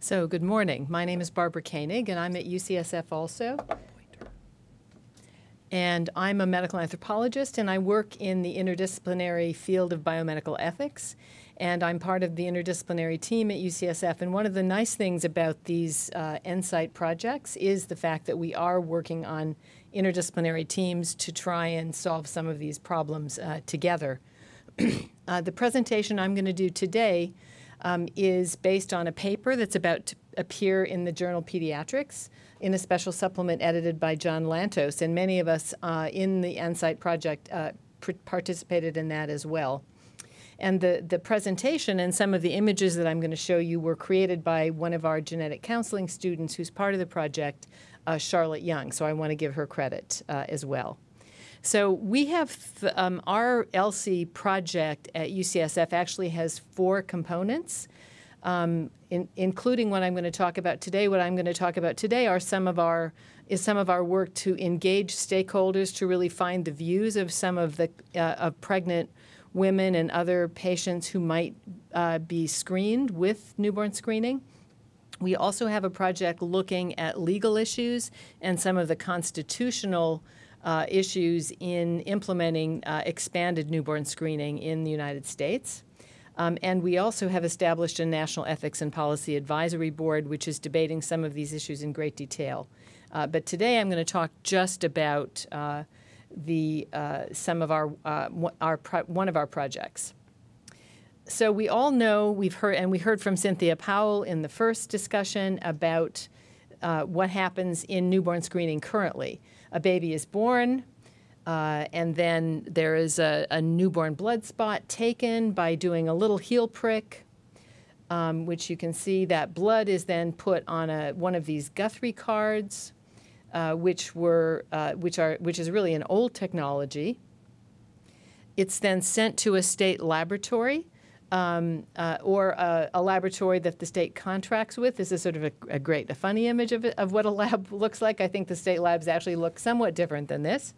So, good morning. My name is Barbara Koenig, and I'm at UCSF also. And I'm a medical anthropologist, and I work in the interdisciplinary field of biomedical ethics. And I'm part of the interdisciplinary team at UCSF. And one of the nice things about these uh, NSIGHT projects is the fact that we are working on interdisciplinary teams to try and solve some of these problems uh, together. uh, the presentation I'm going to do today um, is based on a paper that's about to appear in the journal Pediatrics in a special supplement edited by John Lantos. And many of us uh, in the NSIGHT project uh, participated in that as well. And the, the presentation and some of the images that I'm going to show you were created by one of our genetic counseling students who's part of the project, uh, Charlotte Young. So I want to give her credit uh, as well. So we have um, our ELSI project at UCSF actually has four components, um, in, including what I'm going to talk about today. What I'm going to talk about today are some of our is some of our work to engage stakeholders to really find the views of some of the uh, of pregnant women and other patients who might uh, be screened with newborn screening. We also have a project looking at legal issues and some of the constitutional uh, issues in implementing uh, expanded newborn screening in the United States. Um, and we also have established a National Ethics and Policy Advisory Board, which is debating some of these issues in great detail. Uh, but today I'm going to talk just about uh, the uh, some of our, uh, our one of our projects. So we all know we've heard, and we heard from Cynthia Powell in the first discussion about what happens in newborn screening currently a baby is born, uh, and then there is a, a, newborn blood spot taken by doing a little heel prick, um, which you can see that blood is then put on a, one of these Guthrie cards, uh, which were uh, which are which is really an old technology. It's then sent to a state laboratory um, uh, or a, a, laboratory that the state contracts with. This is sort of a, a great, a funny image of, of what a lab looks like. I think the state labs actually look somewhat different than this.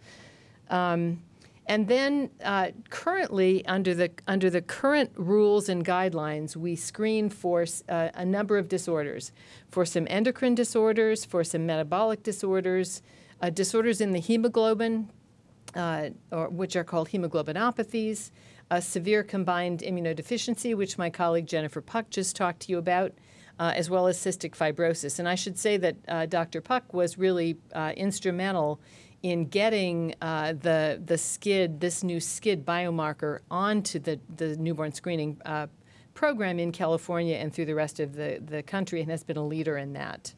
Um, and then uh, currently, under the, under the current rules and guidelines, we screen for uh, a number of disorders, for some endocrine disorders, for some metabolic disorders, uh, disorders in the hemoglobin, uh, or, which are called hemoglobinopathies, a severe combined immunodeficiency, which my colleague Jennifer Puck just talked to you about, uh, as well as cystic fibrosis. And I should say that uh, Dr. Puck was really uh, instrumental in getting uh, the, the SCID, this new SCID biomarker, onto the, the newborn screening uh, program in California and through the rest of the, the country and has been a leader in that.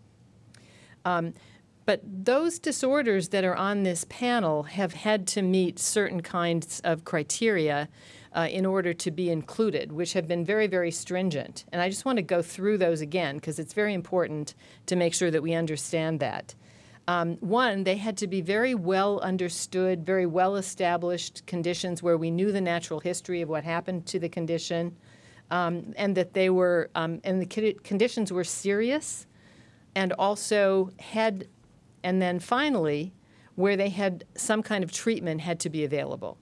Um, but those disorders that are on this panel have had to meet certain kinds of criteria uh, in order to be included, which have been very, very stringent. And I just want to go through those again because it's very important to make sure that we understand that. Um, one, they had to be very well understood, very well established conditions where we knew the natural history of what happened to the condition, um, and that they were, um, and the conditions were serious and also had, and then finally, where they had some kind of treatment had to be available.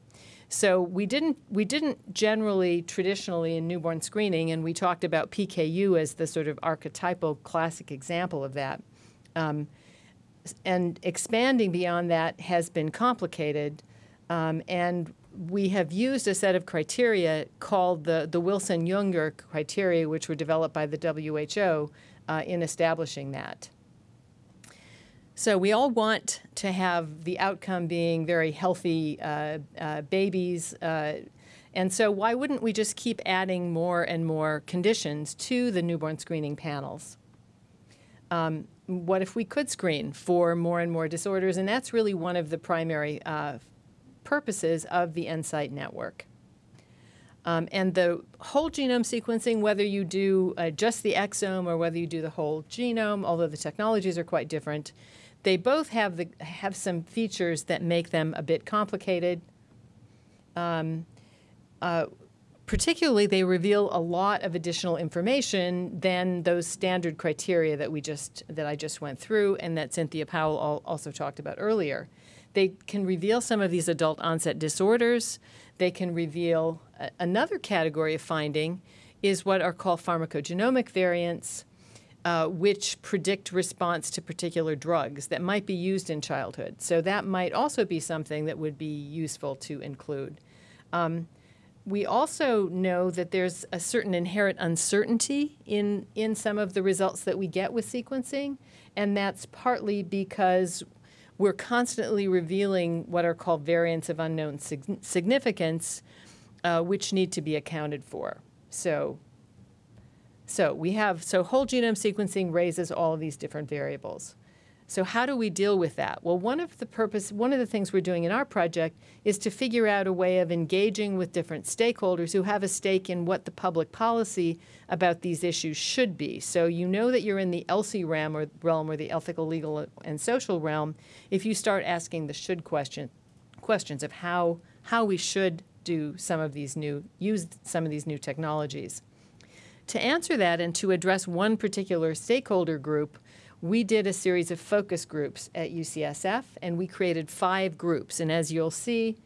So we didn't we didn't generally traditionally in newborn screening, and we talked about PKU as the sort of archetypal classic example of that. Um, and expanding beyond that has been complicated, um, and we have used a set of criteria called the, the Wilson-Jungner criteria, which were developed by the WHO uh, in establishing that. So we all want to have the outcome being very healthy uh, uh, babies. Uh, and so why wouldn't we just keep adding more and more conditions to the newborn screening panels? Um, what if we could screen for more and more disorders? And that's really one of the primary uh, purposes of the NSIGHT network. Um, and the whole genome sequencing, whether you do uh, just the exome or whether you do the whole genome, although the technologies are quite different, they both have, the, have some features that make them a bit complicated. Um, uh, particularly, they reveal a lot of additional information than those standard criteria that we just that I just went through and that Cynthia Powell also talked about earlier. They can reveal some of these adult onset disorders. They can reveal a, another category of finding is what are called pharmacogenomic variants uh, which predict response to particular drugs that might be used in childhood. So that might also be something that would be useful to include. Um, we also know that there's a certain inherent uncertainty in, in some of the results that we get with sequencing, and that's partly because we're constantly revealing what are called variants of unknown sig significance, uh, which need to be accounted for. So, so we have, so whole genome sequencing raises all of these different variables. So how do we deal with that? Well, one of the purpose, one of the things we're doing in our project is to figure out a way of engaging with different stakeholders who have a stake in what the public policy about these issues should be. So you know that you're in the ELSI realm or realm or the ethical, legal, and social realm if you start asking the should question, questions of how how we should do some of these new use some of these new technologies. To answer that and to address one particular stakeholder group, we did a series of focus groups at UCSF, and we created five groups. And as you'll see,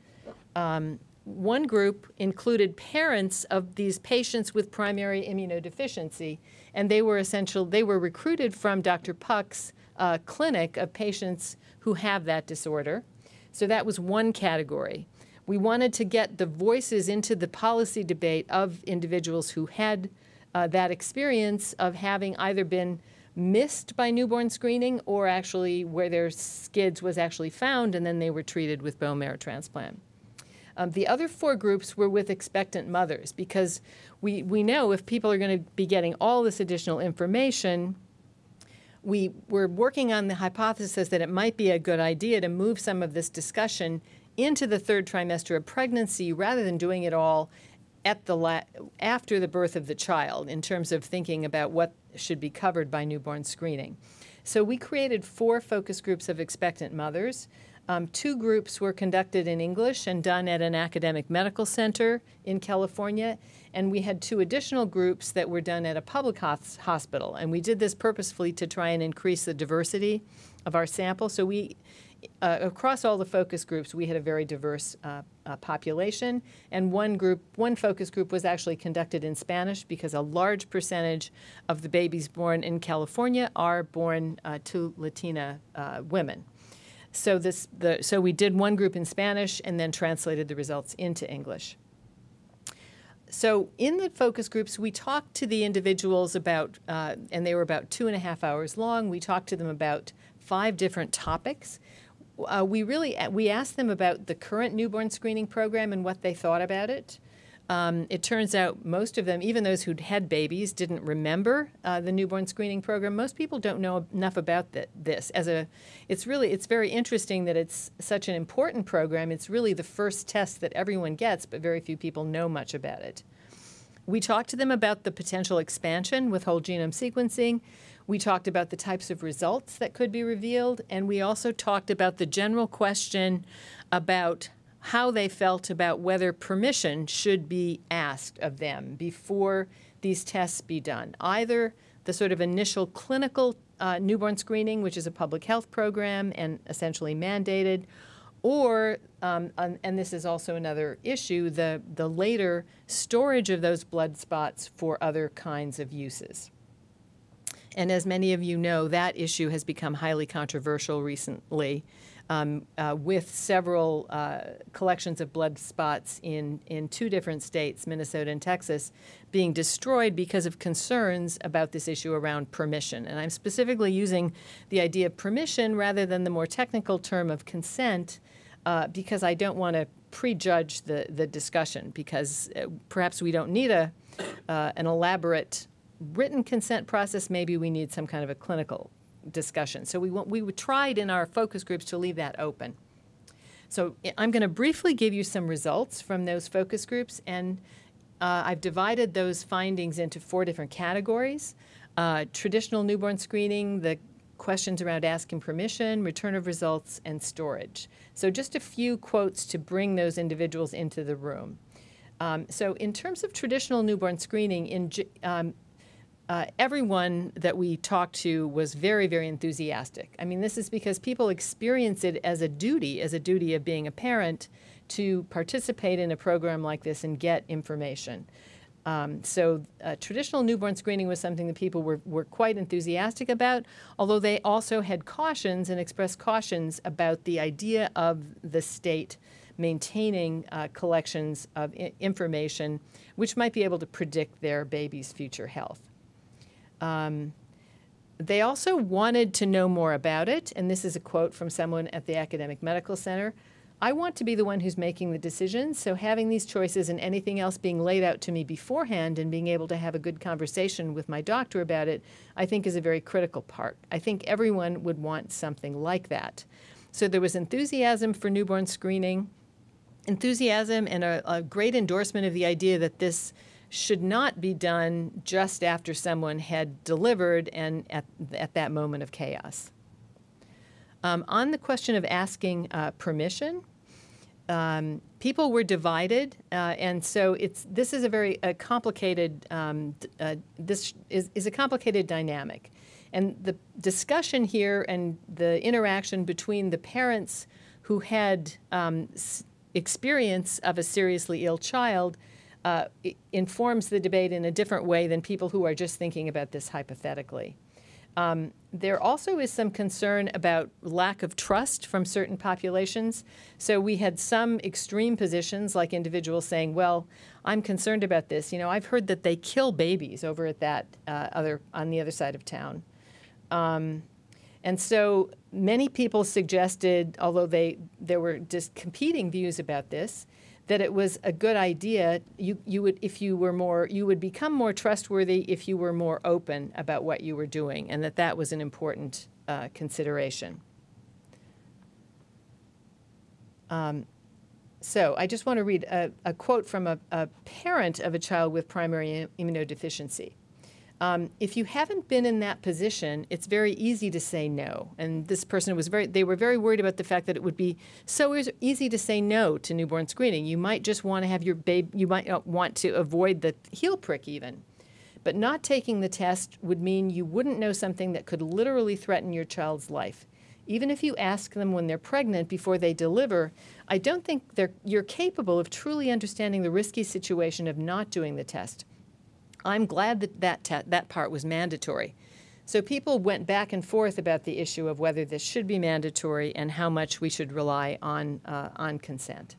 um, one group included parents of these patients with primary immunodeficiency, and they were essential. They were recruited from Dr. Puck's uh, clinic of patients who have that disorder. So that was one category. We wanted to get the voices into the policy debate of individuals who had uh, that experience of having either been missed by newborn screening or actually where their SCIDS was actually found and then they were treated with bone marrow transplant. Um, the other four groups were with expectant mothers because we, we know if people are going to be getting all this additional information, we were working on the hypothesis that it might be a good idea to move some of this discussion into the third trimester of pregnancy rather than doing it all at the after the birth of the child in terms of thinking about what should be covered by newborn screening. So we created four focus groups of expectant mothers. Um, two groups were conducted in English and done at an academic medical center in California, and we had two additional groups that were done at a public hospital. And we did this purposefully to try and increase the diversity of our sample. So we uh, across all the focus groups, we had a very diverse uh, uh, population, and one group, one focus group was actually conducted in Spanish because a large percentage of the babies born in California are born uh, to Latina uh, women. So this, the, so we did one group in Spanish and then translated the results into English. So in the focus groups, we talked to the individuals about, uh, and they were about two and a half hours long. We talked to them about five different topics uh, we really we asked them about the current newborn screening program and what they thought about it. Um, it turns out most of them, even those who'd had babies, didn't remember uh, the newborn screening program. Most people don't know enough about th this. As a, it's really it's very interesting that it's such an important program. It's really the first test that everyone gets, but very few people know much about it. We talked to them about the potential expansion with whole genome sequencing. We talked about the types of results that could be revealed, and we also talked about the general question about how they felt about whether permission should be asked of them before these tests be done. Either the sort of initial clinical uh, newborn screening, which is a public health program and essentially mandated, or, um, and this is also another issue, the, the later storage of those blood spots for other kinds of uses. And as many of you know, that issue has become highly controversial recently um, uh, with several uh, collections of blood spots in, in two different states, Minnesota and Texas, being destroyed because of concerns about this issue around permission. And I'm specifically using the idea of permission rather than the more technical term of consent uh, because I don't want to prejudge the, the discussion because uh, perhaps we don't need a, uh, an elaborate written consent process, maybe we need some kind of a clinical discussion. So we, we tried in our focus groups to leave that open. So I'm going to briefly give you some results from those focus groups, and uh, I've divided those findings into four different categories. Uh, traditional newborn screening, the questions around asking permission, return of results, and storage. So just a few quotes to bring those individuals into the room. Um, so in terms of traditional newborn screening, in, um, uh, everyone that we talked to was very, very enthusiastic. I mean, this is because people experience it as a duty, as a duty of being a parent, to participate in a program like this and get information. Um, so uh, traditional newborn screening was something that people were, were quite enthusiastic about, although they also had cautions and expressed cautions about the idea of the state maintaining uh, collections of information which might be able to predict their baby's future health. Um, they also wanted to know more about it, and this is a quote from someone at the Academic Medical Center. I want to be the one who's making the decisions, so having these choices and anything else being laid out to me beforehand and being able to have a good conversation with my doctor about it, I think is a very critical part. I think everyone would want something like that. So there was enthusiasm for newborn screening, enthusiasm and a, a great endorsement of the idea that this should not be done just after someone had delivered and at, at that moment of chaos. Um, on the question of asking uh, permission, um, people were divided, uh, and so it's this is a very a complicated um, uh, this is, is a complicated dynamic, and the discussion here and the interaction between the parents who had um, experience of a seriously ill child uh, informs the debate in a different way than people who are just thinking about this hypothetically. Um, there also is some concern about lack of trust from certain populations. So we had some extreme positions, like individuals saying, well, I'm concerned about this. You know, I've heard that they kill babies over at that uh, other, on the other side of town. Um, and so many people suggested, although they, there were just competing views about this, that it was a good idea. You, you would, if you were more, you would become more trustworthy if you were more open about what you were doing, and that that was an important uh, consideration. Um, so I just want to read a, a quote from a, a parent of a child with primary immunodeficiency. Um, if you haven't been in that position, it's very easy to say no. And this person was very, they were very worried about the fact that it would be so easy to say no to newborn screening. You might just want to have your baby, you might want to avoid the heel prick even. But not taking the test would mean you wouldn't know something that could literally threaten your child's life. Even if you ask them when they're pregnant before they deliver, I don't think you're capable of truly understanding the risky situation of not doing the test. I'm glad that that, that part was mandatory. So people went back and forth about the issue of whether this should be mandatory and how much we should rely on, uh, on consent.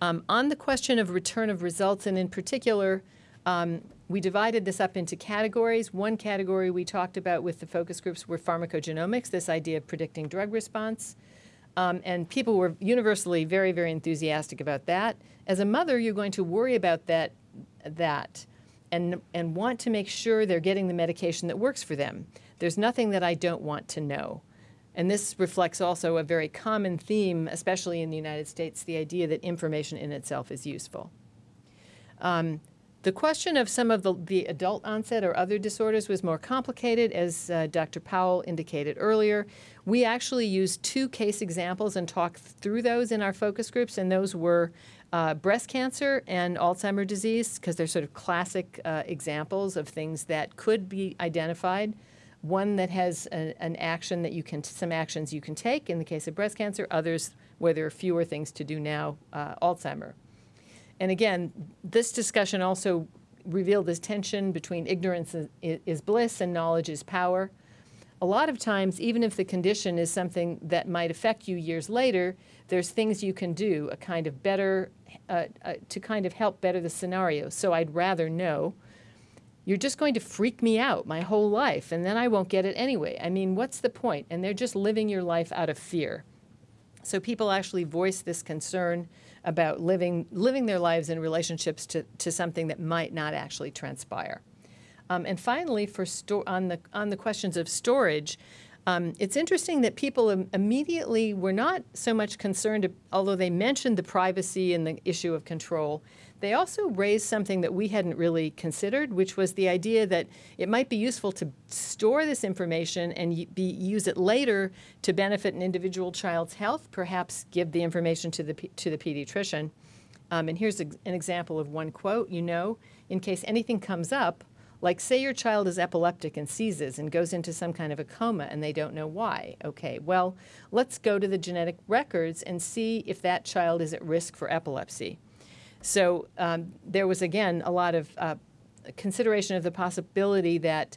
Um, on the question of return of results, and in particular, um, we divided this up into categories. One category we talked about with the focus groups were pharmacogenomics, this idea of predicting drug response. Um, and people were universally very, very enthusiastic about that. As a mother, you're going to worry about that, that and, and want to make sure they're getting the medication that works for them. There's nothing that I don't want to know. And this reflects also a very common theme, especially in the United States, the idea that information in itself is useful. Um, the question of some of the, the, adult onset or other disorders was more complicated, as uh, Dr. Powell indicated earlier. We actually used two case examples and talked through those in our focus groups, and those were uh, breast cancer and Alzheimer's disease, because they're sort of classic uh, examples of things that could be identified. One that has a, an action that you can, some actions you can take in the case of breast cancer, others where there are fewer things to do now, uh, Alzheimer. And again, this discussion also revealed this tension between ignorance is, is bliss and knowledge is power. A lot of times, even if the condition is something that might affect you years later, there's things you can do, a kind of better, uh, uh, to kind of help better the scenario. So I'd rather know. You're just going to freak me out my whole life, and then I won't get it anyway. I mean, what's the point? And they're just living your life out of fear. So people actually voice this concern about living, living their lives in relationships to, to something that might not actually transpire. Um, and finally, for on, the, on the questions of storage, um, it's interesting that people Im immediately were not so much concerned, although they mentioned the privacy and the issue of control, they also raised something that we hadn't really considered, which was the idea that it might be useful to store this information and be, use it later to benefit an individual child's health, perhaps give the information to the, to the pediatrician. Um, and here's a, an example of one quote, you know, in case anything comes up, like say your child is epileptic and seizes and goes into some kind of a coma and they don't know why. Okay, well, let's go to the genetic records and see if that child is at risk for epilepsy. So um, there was, again, a lot of uh, consideration of the possibility that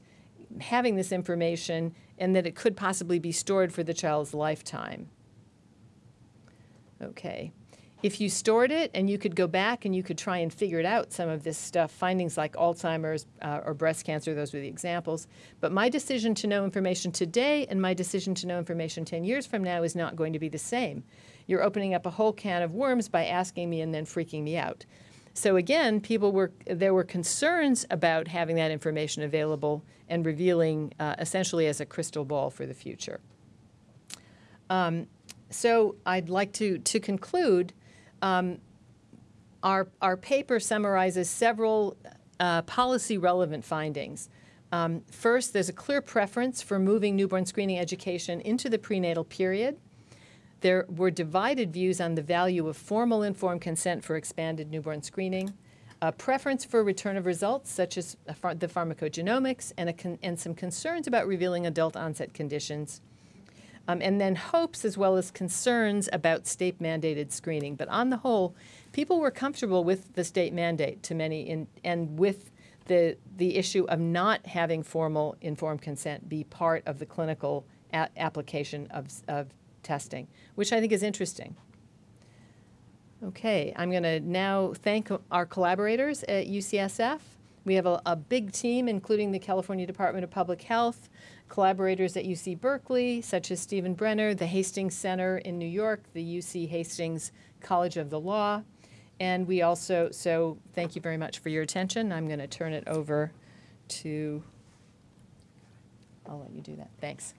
having this information and that it could possibly be stored for the child's lifetime. Okay. If you stored it and you could go back and you could try and figure it out, some of this stuff, findings like Alzheimer's uh, or breast cancer, those were the examples. But my decision to know information today and my decision to know information 10 years from now is not going to be the same. You're opening up a whole can of worms by asking me and then freaking me out. So again, people were there were concerns about having that information available and revealing uh, essentially as a crystal ball for the future. Um, so I'd like to to conclude. Um, our our paper summarizes several uh, policy relevant findings. Um, first, there's a clear preference for moving newborn screening education into the prenatal period. There were divided views on the value of formal informed consent for expanded newborn screening, a preference for return of results, such as the pharmacogenomics, and, and some concerns about revealing adult onset conditions, um, and then hopes as well as concerns about state mandated screening. But on the whole, people were comfortable with the state mandate to many, in, and with the, the issue of not having formal informed consent be part of the clinical application of, of testing, which I think is interesting. Okay, I'm going to now thank our collaborators at UCSF. We have a, a, big team, including the California Department of Public Health, collaborators at UC Berkeley, such as Steven Brenner, the Hastings Center in New York, the UC Hastings College of the Law. And we also, so thank you very much for your attention. I'm going to turn it over to, I'll let you do that. Thanks.